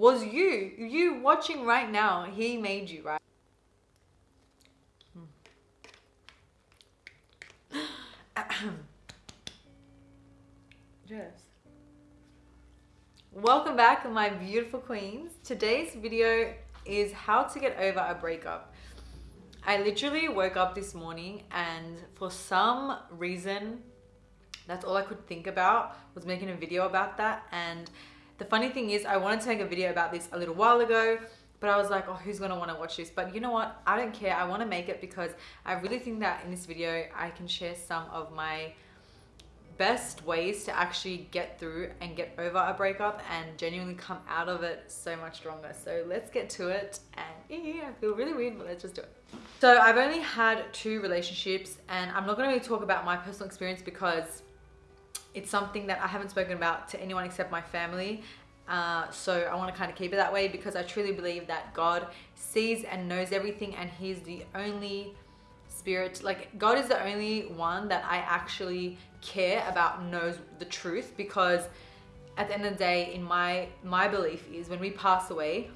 was you. You watching right now, he made you, right? Hmm. Yes. Welcome back, my beautiful queens. Today's video is how to get over a breakup. I literally woke up this morning and for some reason, that's all I could think about was making a video about that. And the funny thing is I wanted to make a video about this a little while ago, but I was like, oh, who's gonna wanna watch this? But you know what? I don't care. I wanna make it because I really think that in this video, I can share some of my best ways to actually get through and get over a breakup and genuinely come out of it so much stronger. So let's get to it. And yeah, I feel really weird, but let's just do it. So I've only had two relationships and I'm not gonna really talk about my personal experience because it's something that I haven't spoken about to anyone except my family. Uh, so I want to kind of keep it that way because I truly believe that God sees and knows everything and he's the only spirit like god is the only one that i actually care about knows the truth because at the end of the day in my my belief is when we pass away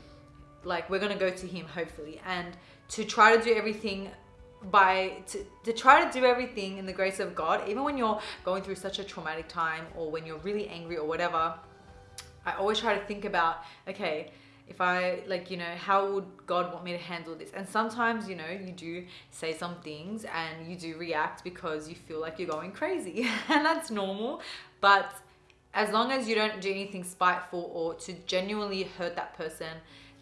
like we're gonna go to him hopefully and to try to do everything by to, to try to do everything in the grace of god even when you're going through such a traumatic time or when you're really angry or whatever i always try to think about okay if I like, you know, how would God want me to handle this? And sometimes, you know, you do say some things and you do react because you feel like you're going crazy and that's normal. But as long as you don't do anything spiteful or to genuinely hurt that person,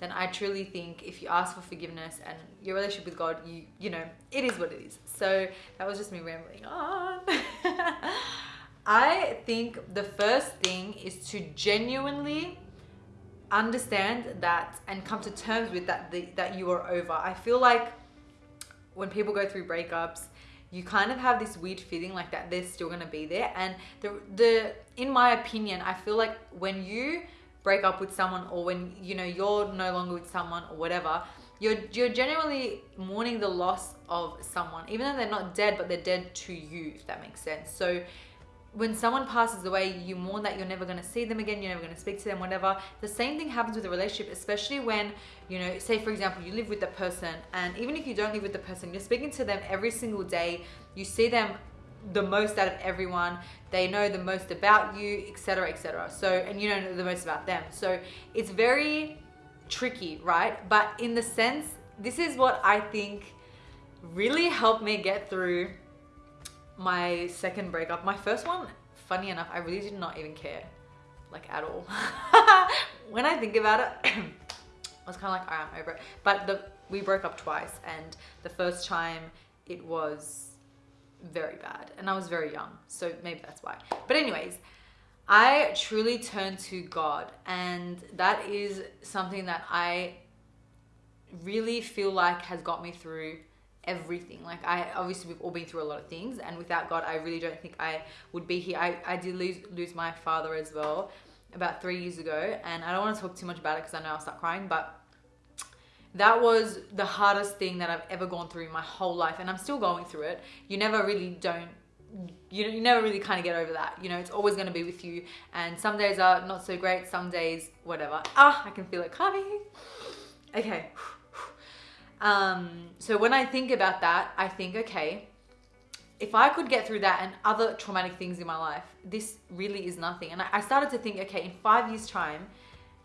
then I truly think if you ask for forgiveness and your relationship with God, you you know, it is what it is. So that was just me rambling on. I think the first thing is to genuinely understand that and come to terms with that the, that you are over. I feel like when people go through breakups, you kind of have this weird feeling like that they're still gonna be there. And the the in my opinion, I feel like when you break up with someone or when you know you're no longer with someone or whatever, you're you're genuinely mourning the loss of someone, even though they're not dead, but they're dead to you, if that makes sense. So when someone passes away, you mourn that you're never going to see them again, you're never going to speak to them, whatever. The same thing happens with a relationship, especially when, you know, say for example, you live with the person, and even if you don't live with the person, you're speaking to them every single day, you see them the most out of everyone, they know the most about you, etc., etc. So, and you know the most about them. So, it's very tricky, right? But in the sense, this is what I think really helped me get through my second breakup. My first one, funny enough, I really did not even care, like at all. when I think about it, I was kind of like, all right, I'm over it. But the, we broke up twice and the first time it was very bad and I was very young. So maybe that's why. But anyways, I truly turned to God and that is something that I really feel like has got me through everything like i obviously we've all been through a lot of things and without god i really don't think i would be here i, I did lose lose my father as well about three years ago and i don't want to talk too much about it because i know i'll start crying but that was the hardest thing that i've ever gone through in my whole life and i'm still going through it. You never really don't you, you never really kind of get over that you know it's always going to be with you and some days are not so great some days whatever. Ah i can feel it coming. Okay. Um, so when I think about that, I think, okay, if I could get through that and other traumatic things in my life, this really is nothing. And I started to think, okay, in five years' time,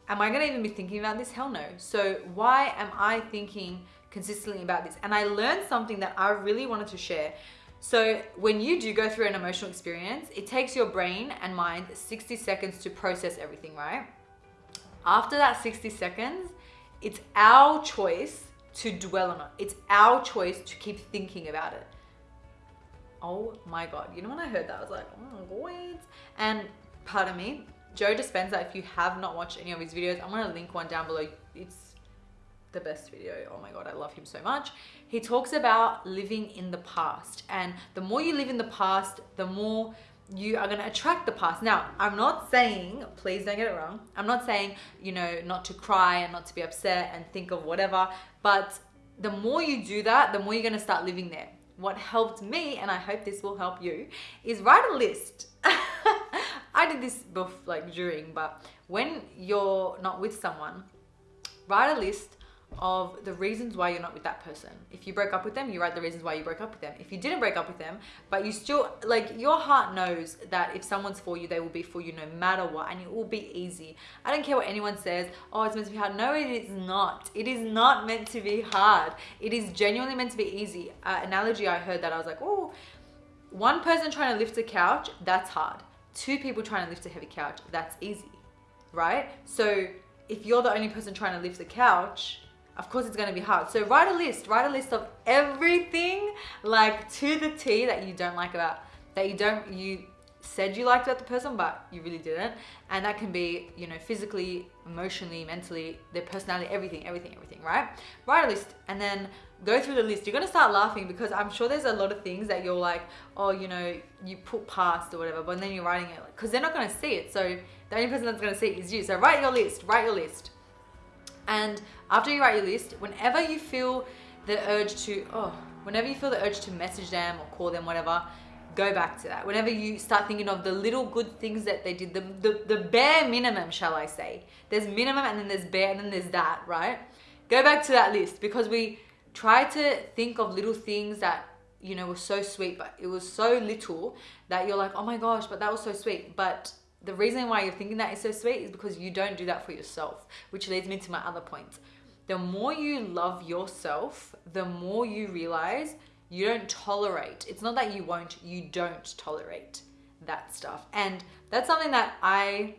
am I gonna even be thinking about this? Hell no. So why am I thinking consistently about this? And I learned something that I really wanted to share. So when you do go through an emotional experience, it takes your brain and mind 60 seconds to process everything, right? After that 60 seconds, it's our choice to dwell on it. It's our choice to keep thinking about it. Oh my God. You know, when I heard that, I was like, oh, wait. And pardon me, Joe Dispenza, if you have not watched any of his videos, I'm to link one down below. It's the best video. Oh my God, I love him so much. He talks about living in the past. And the more you live in the past, the more you are going to attract the past. Now, I'm not saying, please don't get it wrong. I'm not saying, you know, not to cry and not to be upset and think of whatever. But the more you do that, the more you're going to start living there. What helped me, and I hope this will help you, is write a list. I did this before, like during, but when you're not with someone, write a list of the reasons why you're not with that person. If you broke up with them, you write the reasons why you broke up with them. If you didn't break up with them, but you still like your heart knows that if someone's for you, they will be for you no matter what, and it will be easy. I don't care what anyone says. Oh, it's meant to be hard. No, it is not. It is not meant to be hard. It is genuinely meant to be easy. Uh, analogy I heard that I was like, oh, one person trying to lift a couch, that's hard. Two people trying to lift a heavy couch, that's easy, right? So if you're the only person trying to lift the couch, of course it's going to be hard. So write a list, write a list of everything like to the T that you don't like about, that you don't, you said you liked about the person, but you really didn't. And that can be, you know, physically, emotionally, mentally, their personality, everything, everything, everything, right? Write a list and then go through the list. You're gonna start laughing because I'm sure there's a lot of things that you're like, oh, you know, you put past or whatever, but then you're writing it because they're not gonna see it. So the only person that's gonna see it is you. So write your list, write your list. And after you write your list, whenever you feel the urge to, oh, whenever you feel the urge to message them or call them, whatever, go back to that. Whenever you start thinking of the little good things that they did, the, the, the bare minimum, shall I say. There's minimum and then there's bare and then there's that, right? Go back to that list because we try to think of little things that, you know, were so sweet, but it was so little that you're like, oh my gosh, but that was so sweet. But the reason why you're thinking that is so sweet is because you don't do that for yourself, which leads me to my other point. The more you love yourself, the more you realize you don't tolerate. It's not that you won't, you don't tolerate that stuff. And that's something that I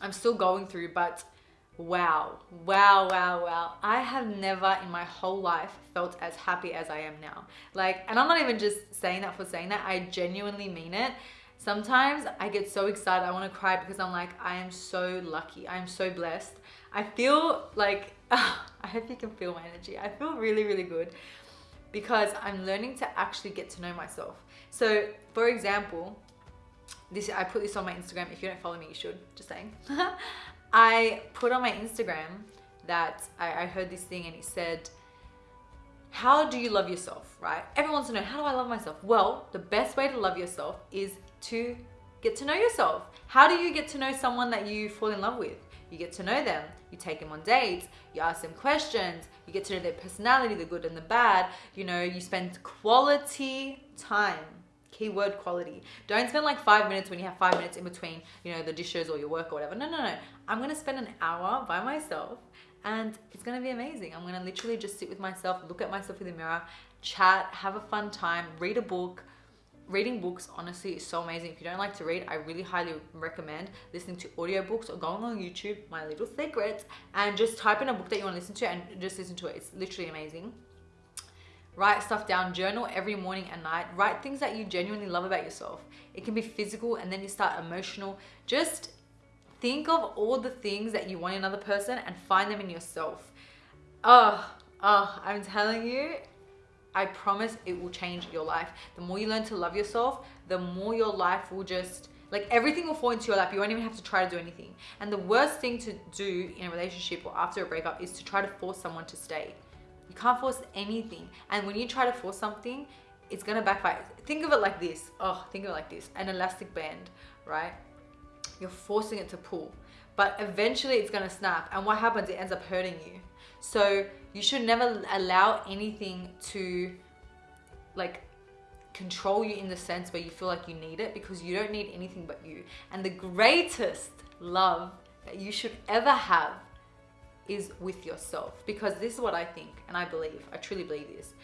I'm still going through, but wow, wow, wow, wow. I have never in my whole life felt as happy as I am now. Like, and I'm not even just saying that for saying that, I genuinely mean it. Sometimes I get so excited, I want to cry because I'm like, I am so lucky. I am so blessed. I feel like, uh, I hope you can feel my energy. I feel really, really good because I'm learning to actually get to know myself. So, for example, this I put this on my Instagram. If you don't follow me, you should. Just saying. I put on my Instagram that I, I heard this thing and it said, how do you love yourself, right? Everyone wants to know, how do I love myself? Well, the best way to love yourself is to get to know yourself. How do you get to know someone that you fall in love with? You get to know them, you take them on dates, you ask them questions, you get to know their personality, the good and the bad. You know, you spend quality time. Keyword quality. Don't spend like five minutes when you have five minutes in between, you know, the dishes or your work or whatever. No, no, no. I'm gonna spend an hour by myself and it's gonna be amazing. I'm gonna literally just sit with myself, look at myself in the mirror, chat, have a fun time, read a book, reading books honestly is so amazing. If you don't like to read i really highly recommend listening to audiobooks or going on youtube my little secrets and just type in a book that you want to listen to and just listen to it. It's literally amazing. Write stuff down journal every morning and night. Write things that you genuinely love about yourself. It can be physical and then you start emotional. Just think of all the things that you want in another person and find them in yourself. Oh oh i'm telling you I promise it will change your life. The more you learn to love yourself, the more your life will just like everything will fall into your lap. You won't even have to try to do anything. And the worst thing to do in a relationship or after a breakup is to try to force someone to stay. You can't force anything. And when you try to force something, it's gonna backfire. Think of it like this. Oh, think of it like this. An elastic band, right? You're forcing it to pull. But eventually it's gonna snap. And what happens? It ends up hurting you. So you should never allow anything to like control you in the sense where you feel like you need it because you don't need anything but you. And the greatest love that you should ever have is with yourself because this is what I think and I believe. I truly believe this.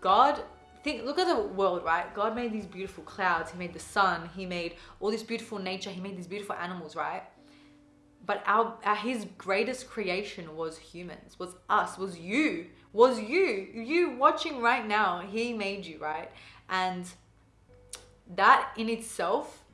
God think look at the world right god made these beautiful clouds he made the sun he made all this beautiful nature he made these beautiful animals right but our, our, his greatest creation was humans was us was you was you you watching right now he made you right and that in itself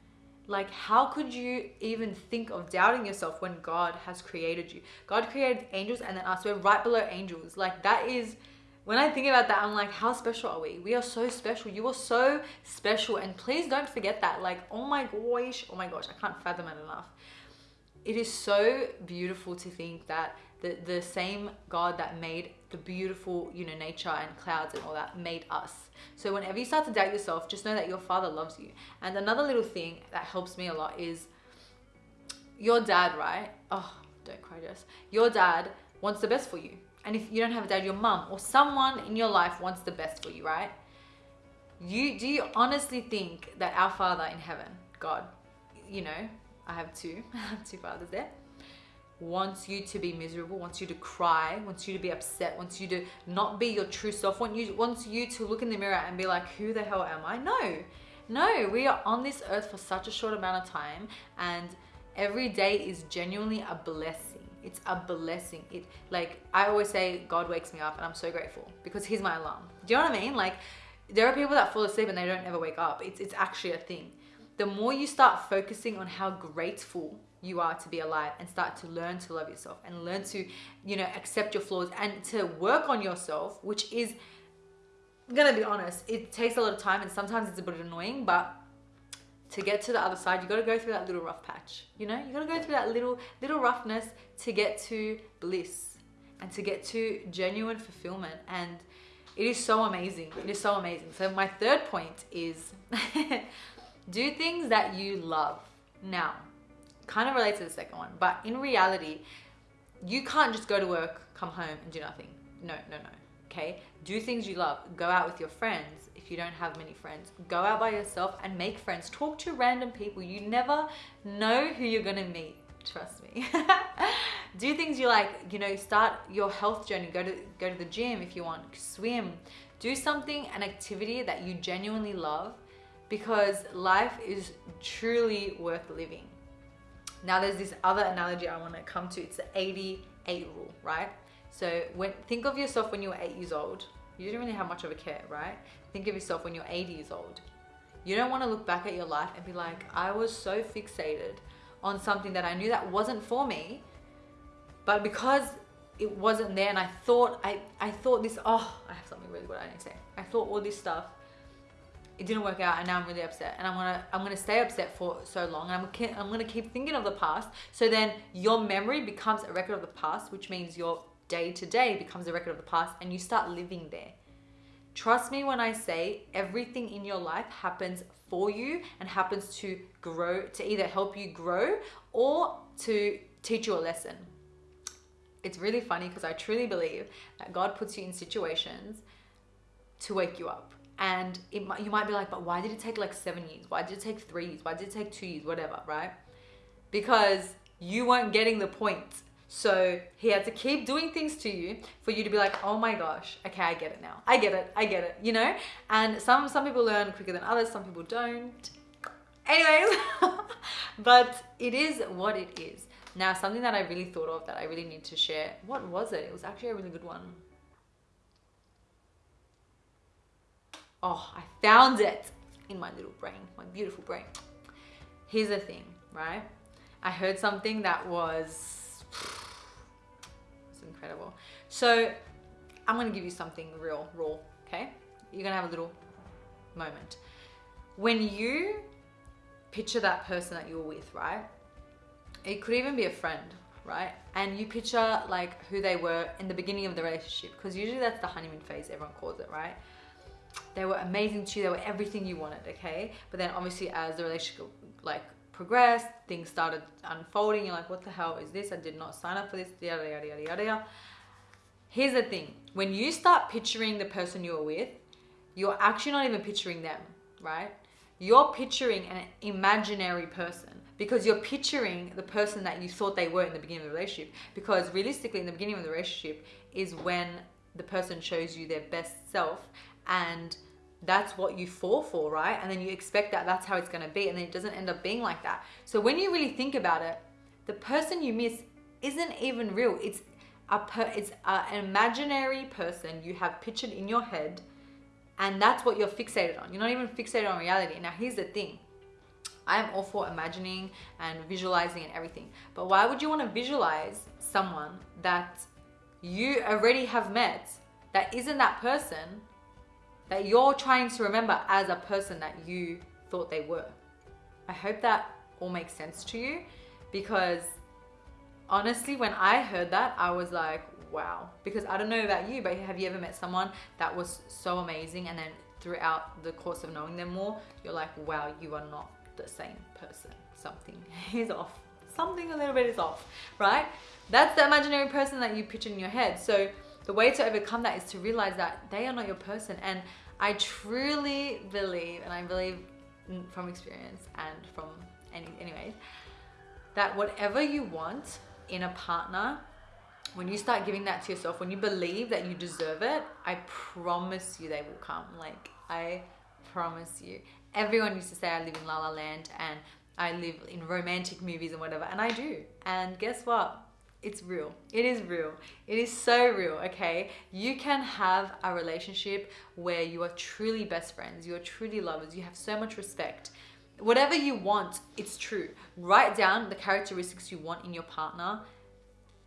like how could you even think of doubting yourself when god has created you god created angels and then us we're right below angels like that is when I think about that, I'm like, how special are we? We are so special. You are so special. And please don't forget that. Like, oh my gosh, oh my gosh, I can't fathom it enough it is so beautiful to think that the, the same God that made the beautiful, you know, nature and clouds and all that made us. So whenever you start to doubt yourself, just know that your father loves you. And another little thing that helps me a lot is your dad, right? Oh, don't cry, Jess. Your dad wants the best for you. And if you don't have a dad, your mum or someone in your life wants the best for you, right? You do you honestly think that our Father in heaven, God, you know, I have two, I have two fathers there, wants you to be miserable, wants you to cry, wants you to be upset, wants you to not be your true self, wants you wants you to look in the mirror and be like, who the hell am I? No. No, we are on this earth for such a short amount of time and every day is genuinely a blessing. It's a blessing. It like I always say God wakes me up and I'm so grateful because he's my alarm. Do you know what I mean? Like there are people that fall asleep and they don't ever wake up. It's it's actually a thing. The more you start focusing on how grateful you are to be alive and start to learn to love yourself and learn to, you know, accept your flaws and to work on yourself, which is I'm gonna be honest, it takes a lot of time and sometimes it's a bit annoying, but to get to the other side, you got to go through that little rough patch. You know, you got to go through that little little roughness to get to bliss and to get to genuine fulfillment. And it is so amazing. It is so amazing. So my third point is do things that you love. Now, kind of relates to the second one, but in reality, you can't just go to work, come home and do nothing. No, no, no. Okay? Do things you love. Go out with your friends if you don't have many friends. Go out by yourself and make friends. Talk to random people. You never know who you're going to meet. Trust me. do things you like, you know, start your health journey. Go to go to the gym if you want. Swim. Do something an activity that you genuinely love because life is truly worth living. Now there's this other analogy I want to come to. It's the 88 rule, right? So when think of yourself when you were 8 years old. You didn't really have much of a care, right? Think of yourself when you're 80 years old. You don't want to look back at your life and be like, I was so fixated on something that I knew that wasn't for me, but because it wasn't there and I thought I, I thought this oh I have something really good I need to say. I thought all this stuff it didn't work out and now I'm really upset. And I'm gonna I'm gonna stay upset for so long and I'm, I'm gonna keep thinking of the past. So then your memory becomes a record of the past which means your day to day becomes a record of the past and you start living there. Trust me when I say everything in your life happens for you and happens to grow to either help you grow or to teach you a lesson. It's really funny because I truly believe that God puts you in situations to wake you up and it you might be like, but why did it take like seven years? Why did it take three years? Why did it take two years? Whatever, right? Because you weren't getting the point. So he had to keep doing things to you for you to be like, oh my gosh, okay, I get it now. I get it. I get it. You know? And some some people learn quicker than others. Some people don't. Anyways, but it is what it is. Now, something that I really thought of that I really need to share. What was it? It was actually a really good one. Oh, I found it in my little brain, my beautiful brain. Here's the thing, right? I heard something that was, was incredible. So I'm gonna give you something real, raw, okay? You're gonna have a little moment. When you picture that person that you were with, right? It could even be a friend, right? And you picture like who they were in the beginning of the relationship, because usually that's the honeymoon phase, everyone calls it, right? They were amazing to you, they were everything you wanted, okay? But then obviously as the relationship like progressed, things started unfolding, you're like, what the hell is this? I did not sign up for this, yada, yada, yada, yada. Here's the thing, when you start picturing the person you're with, you're actually not even picturing them, right? You're picturing an imaginary person because you're picturing the person that you thought they were in the beginning of the relationship. Because realistically, in the beginning of the relationship is when the person shows you their best self and that's what you fall for, right? And then you expect that that's how it's gonna be, and then it doesn't end up being like that. So when you really think about it, the person you miss isn't even real. It's a per, it's a, an imaginary person you have pictured in your head, and that's what you're fixated on. You're not even fixated on reality. Now here's the thing. I am all for imagining and visualizing and everything. But why would you want to visualize someone that you already have met that isn't that person that you're trying to remember as a person that you thought they were. I hope that all makes sense to you because honestly, when I heard that, I was like, wow. Because I don't know about you, but have you ever met someone that was so amazing and then throughout the course of knowing them more, you're like, wow, you are not the same person. Something is off. something a little bit is off, right? That's the imaginary person that you picture in your head. So the way to overcome that is to realize that they are not your person. And I truly believe, and I believe from experience and from any, anyways, that whatever you want in a partner, when you start giving that to yourself, when you believe that you deserve it, I promise you they will come. Like, I promise you. Everyone used to say I live in La La Land and I live in romantic movies and whatever, and I do. And guess what? It's real. It is real. It is so real, okay? You can have a relationship where you are truly best friends, you are truly lovers, you have so much respect. Whatever you want, it's true. Write down the characteristics you want in your partner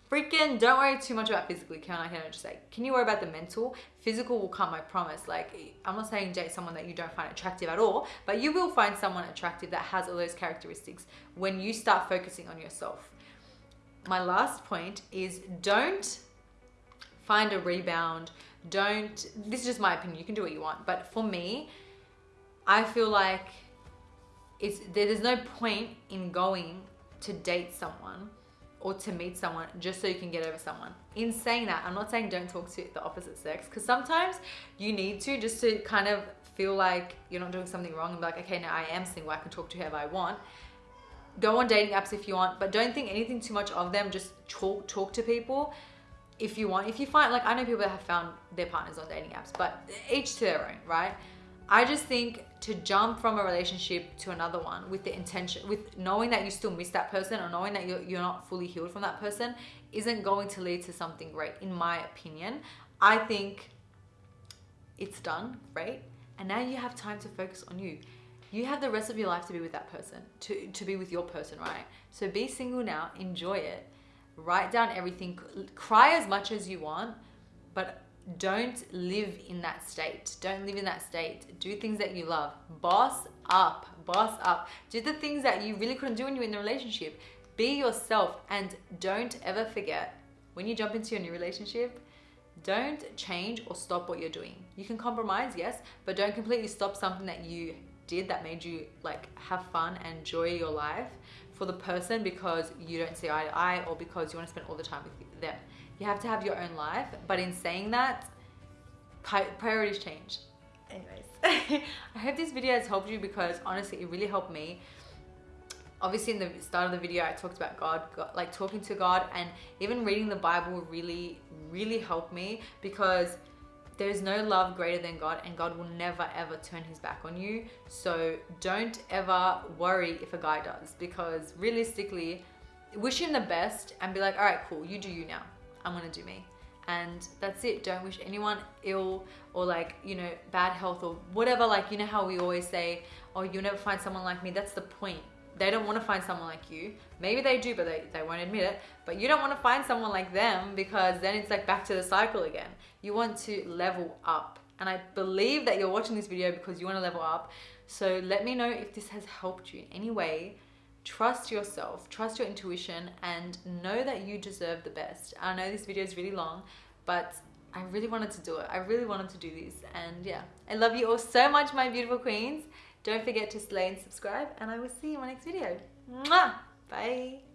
freaking don't worry too much about physically can I can I just say can you worry about the mental physical will come I promise like I'm not saying date someone that you don't find attractive at all but you will find someone attractive that has all those characteristics when you start focusing on yourself my last point is don't find a rebound don't this is just my opinion you can do what you want but for me I feel like it's there's no point in going to date someone or to meet someone just so you can get over someone. In saying that, I'm not saying don't talk to the opposite sex because sometimes you need to just to kind of feel like you're not doing something wrong and be like, okay, now I am single, I can talk to whoever I want. Go on dating apps if you want, but don't think anything too much of them. Just talk talk to people if you want. If you find like I know people that have found their partners on dating apps, but each to their own, right? I just think to jump from a relationship to another one with the intention, with knowing that you still miss that person or knowing that you're, you're not fully healed from that person isn't going to lead to something great, in my opinion. I think it's done, great. And now you have time to focus on you. You have the rest of your life to be with that person, to, to be with your person, right? So be single now, enjoy it, write down everything, cry as much as you want, but don't live in that state. Don't live in that state. Do things that you love. Boss up. Boss up. Do the things that you really couldn't do when you were in the relationship. Be yourself and don't ever forget when you jump into your new relationship, don't change or stop what you're doing. You can compromise, yes, but don't completely stop something that you did that made you like have fun and enjoy your life for the person because you don't see eye to eye or because you want to spend all the time with them. You have to have your own life, but in saying that, priorities change. Anyways, I hope this video has helped you because honestly, it really helped me. Obviously, in the start of the video, I talked about God, God, like talking to God, and even reading the Bible really, really helped me because there's no love greater than God, and God will never ever turn his back on you. So don't ever worry if a guy does, because realistically, wish him the best and be like, all right, cool, you do you now. I'm gonna do me. And that's it. Don't wish anyone ill or like, you know, bad health or whatever. Like, you know how we always say, oh, you'll never find someone like me. That's the point. They don't want to find someone like you. Maybe they do, but they, they won't admit it. But you don't want to find someone like them because then it's like back to the cycle again. You want to level up. And I believe that you're watching this video because you want to level up. So let me know if this has helped you in any way trust yourself, trust your intuition, and know that you deserve the best. I know this video is really long, but I really wanted to do it. I really wanted to do this. And yeah, I love you all so much, my beautiful queens. Don't forget to slay and subscribe, and I will see you in my next video. Mwah! Bye.